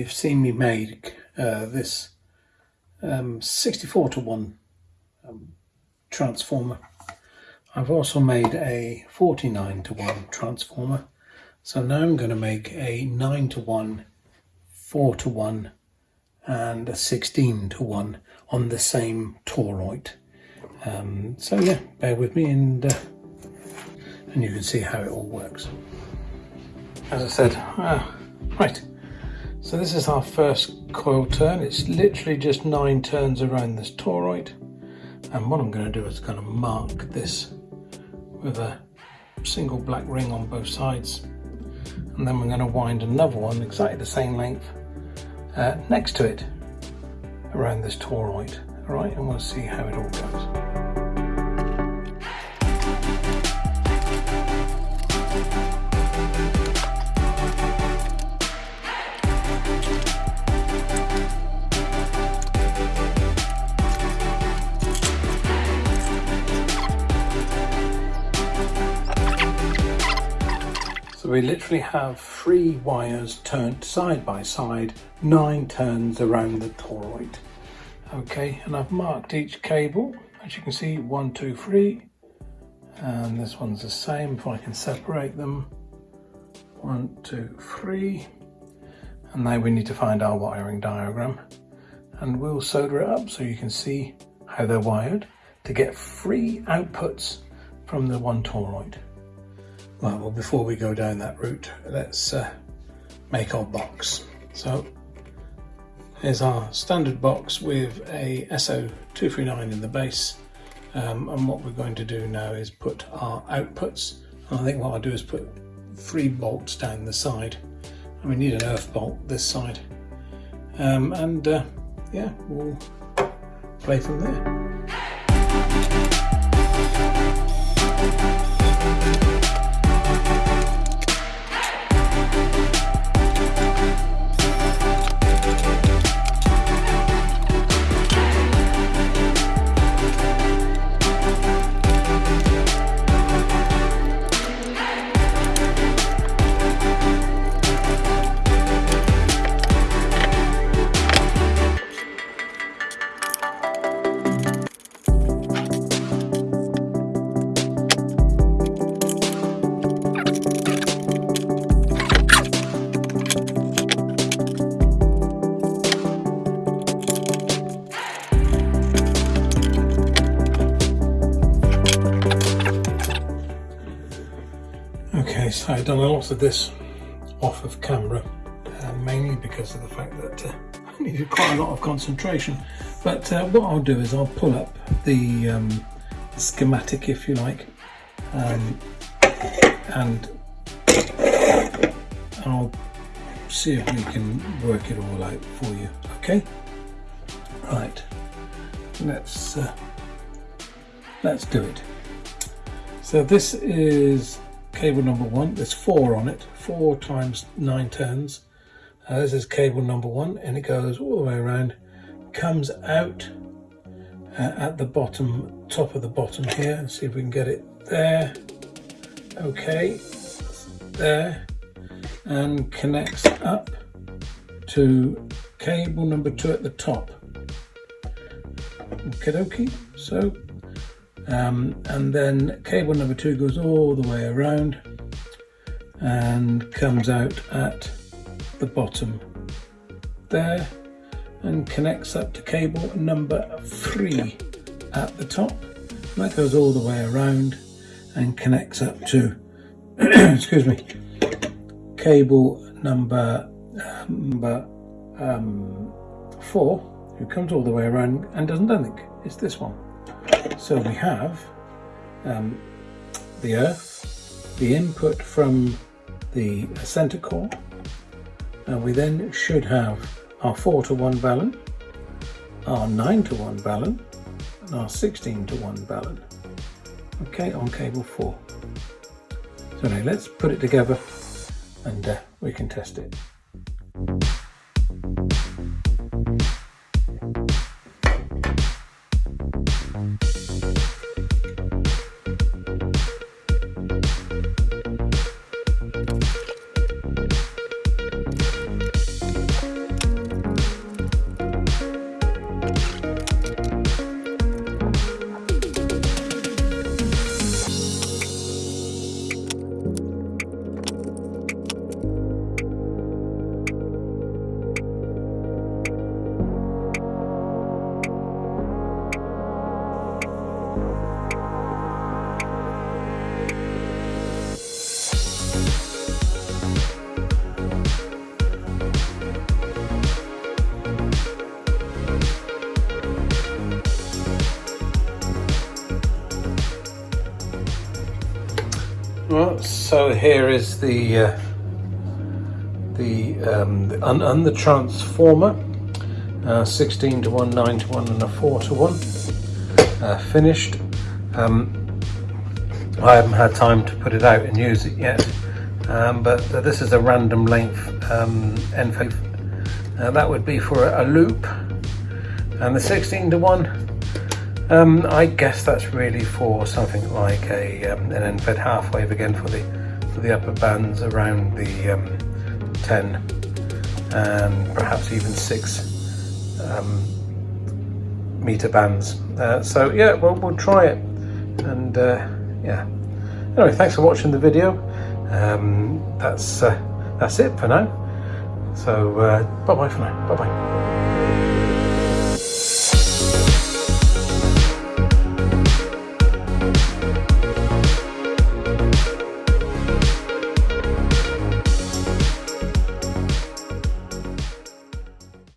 you've seen me make uh, this um, 64 to 1 um, transformer. I've also made a 49 to 1 transformer. So now I'm going to make a 9 to 1, 4 to 1 and a 16 to 1 on the same toroid. Um, so yeah, bear with me and uh, and you can see how it all works. As I said, ah, right, so this is our first coil turn. It's literally just nine turns around this toroid. And what I'm going to do is going to mark this with a single black ring on both sides. And then we're going to wind another one exactly the same length uh, next to it around this toroid. All right, and we'll see how it all goes. We literally have three wires turned side by side, nine turns around the toroid. Okay, and I've marked each cable, as you can see, one, two, three, and this one's the same, if I can separate them, one, two, three, and now we need to find our wiring diagram, and we'll solder it up so you can see how they're wired to get three outputs from the one toroid. Right, well before we go down that route, let's uh, make our box. So here's our standard box with a SO239 in the base. Um, and what we're going to do now is put our outputs. And I think what I'll do is put three bolts down the side. And we need an earth bolt this side. Um, and uh, yeah, we'll play from there. I've done a lot of this off of camera, uh, mainly because of the fact that uh, I needed quite a lot of concentration. But uh, what I'll do is I'll pull up the um, schematic, if you like, um, and I'll see if we can work it all out for you. Okay, right. Let's uh, let's do it. So this is cable number one. There's four on it, four times nine turns. Uh, this is cable number one, and it goes all the way around, comes out uh, at the bottom, top of the bottom here. See if we can get it there. Okay, there, and connects up to cable number two at the top. Okay, dokie. So um, and then cable number two goes all the way around and comes out at the bottom there and connects up to cable number three at the top. That goes all the way around and connects up to, excuse me, cable number, number um, four, who comes all the way around and doesn't do anything. It's this one. So we have um, the earth, the input from the center core, and we then should have our 4 to 1 balun, our 9 to 1 balun, and our 16 to 1 balun. Okay, on cable 4. So now let's put it together and uh, we can test it. So here is the uh, the, um, the the transformer, uh, 16 to 1, 9 to 1, and a 4 to 1, uh, finished. Um, I haven't had time to put it out and use it yet, um, but this is a random length um, end uh, that would be for a, a, loop, and the 16 to 1 um, I guess that's really for something like a um, an end fed half wave again for the for the upper bands around the um, 10 and perhaps even 6 um, meter bands. Uh, so yeah, well we'll try it and uh, yeah. Anyway, thanks for watching the video. Um, that's uh, that's it for now. So uh, bye bye for now. Bye bye.